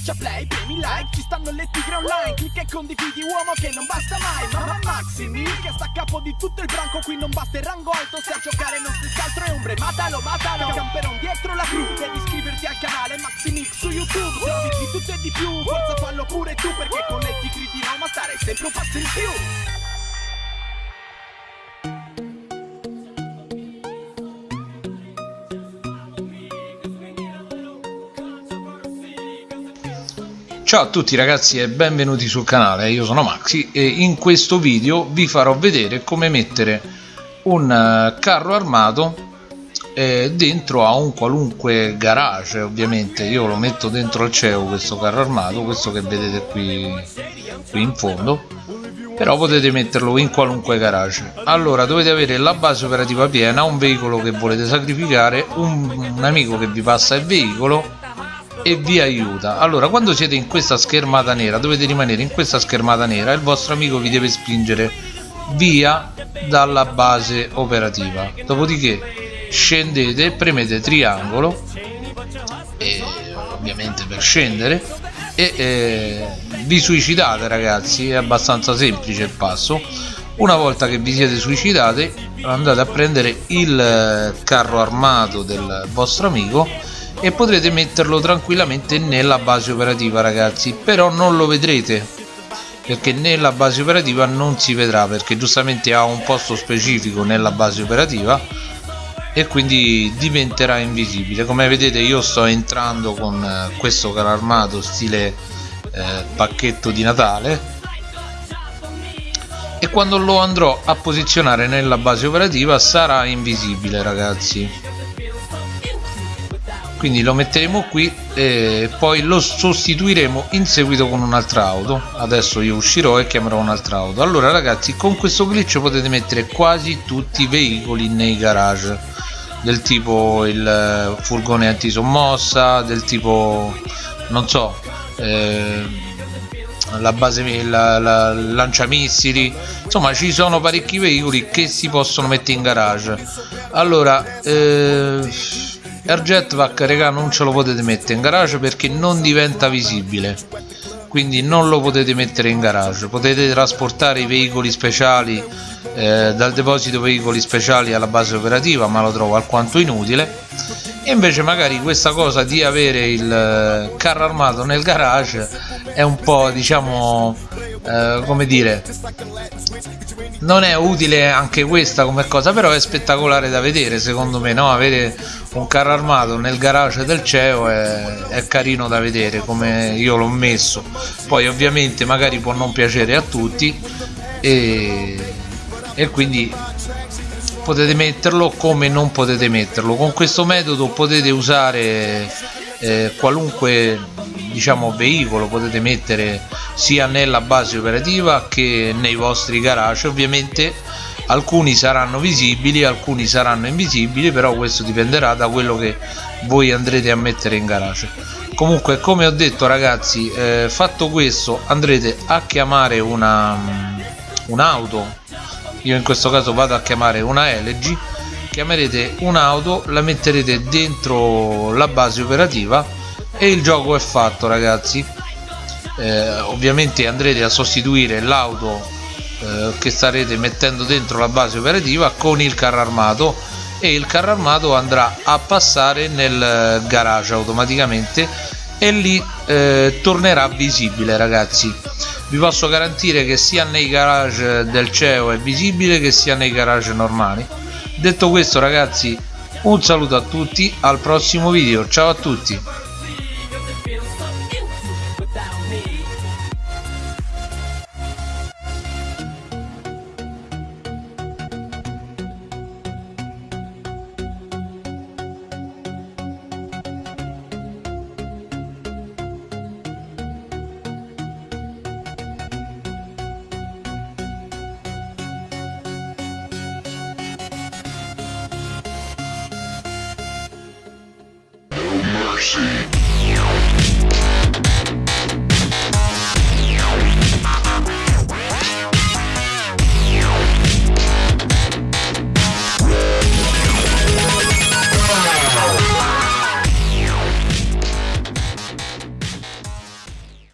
Schiaccia play, premi like, ci stanno le tigre online Clicca e condividi uomo che non basta mai Mamma Maximi che sta a capo di tutto il branco Qui non basta il rango alto, se a giocare non si altro è ombre Matalo, matalo, camperon dietro la cru Devi iscriverti al canale Maximix su YouTube Se di tutto e di più, forza fallo pure tu Perché con le tigri di Roma stare sempre un passo in più Ciao a tutti ragazzi e benvenuti sul canale, io sono Maxi e in questo video vi farò vedere come mettere un eh, carro armato eh, dentro a un qualunque garage ovviamente. Io lo metto dentro al CEO questo carro armato questo che vedete qui, qui in fondo. Però potete metterlo in qualunque garage. Allora dovete avere la base operativa piena un veicolo che volete sacrificare un, un amico che vi passa il veicolo e vi aiuta. Allora quando siete in questa schermata nera dovete rimanere in questa schermata nera e il vostro amico vi deve spingere via dalla base operativa. Dopodiché scendete premete triangolo e, ovviamente per scendere e eh, vi suicidate ragazzi. È abbastanza semplice il passo. Una volta che vi siete suicidati andate a prendere il eh, carro armato del vostro amico e potrete metterlo tranquillamente nella base operativa ragazzi. Però non lo vedrete perché nella base operativa non si vedrà perché giustamente ha un posto specifico nella base operativa e quindi diventerà invisibile. Come vedete io sto entrando con eh, questo carro armato stile eh, pacchetto di Natale. E quando lo andrò a posizionare nella base operativa sarà invisibile ragazzi quindi lo metteremo qui e poi lo sostituiremo in seguito con un'altra auto. Adesso io uscirò e chiamerò un'altra auto. Allora ragazzi con questo glitch potete mettere quasi tutti i veicoli nei garage. Del tipo il furgone antisommossa del tipo non so eh, la base la, la, lanciamissili. Insomma ci sono parecchi veicoli che si possono mettere in garage. Allora eh, Air Jetpack raga non ce lo potete mettere in garage perché non diventa visibile. Quindi non lo potete mettere in garage. Potete trasportare i veicoli speciali eh, dal deposito veicoli speciali alla base operativa ma lo trovo alquanto inutile. E invece magari questa cosa di avere il eh, carro armato nel garage è un po' diciamo eh, come dire non è utile anche questa come cosa però è spettacolare da vedere secondo me no? avere un carro armato nel garage del CEO è, è carino da vedere come io l'ho messo poi ovviamente magari può non piacere a tutti e, e quindi potete metterlo come non potete metterlo con questo metodo potete usare eh, qualunque diciamo veicolo potete mettere sia nella base operativa che nei vostri garage. Ovviamente alcuni saranno visibili alcuni saranno invisibili però questo dipenderà da quello che voi andrete a mettere in garage. Comunque come ho detto ragazzi eh, fatto questo andrete a chiamare una un'auto. Io in questo caso vado a chiamare una LG chiamerete un'auto la metterete dentro la base operativa e il gioco è fatto ragazzi. Eh, ovviamente andrete a sostituire l'auto eh, che starete mettendo dentro la base operativa con il carro armato e il carro armato andrà a passare nel garage automaticamente e lì eh, tornerà visibile ragazzi. Vi posso garantire che sia nei garage del CEO è visibile che sia nei garage normali. Detto questo ragazzi un saluto a tutti al prossimo video. Ciao a tutti mercy.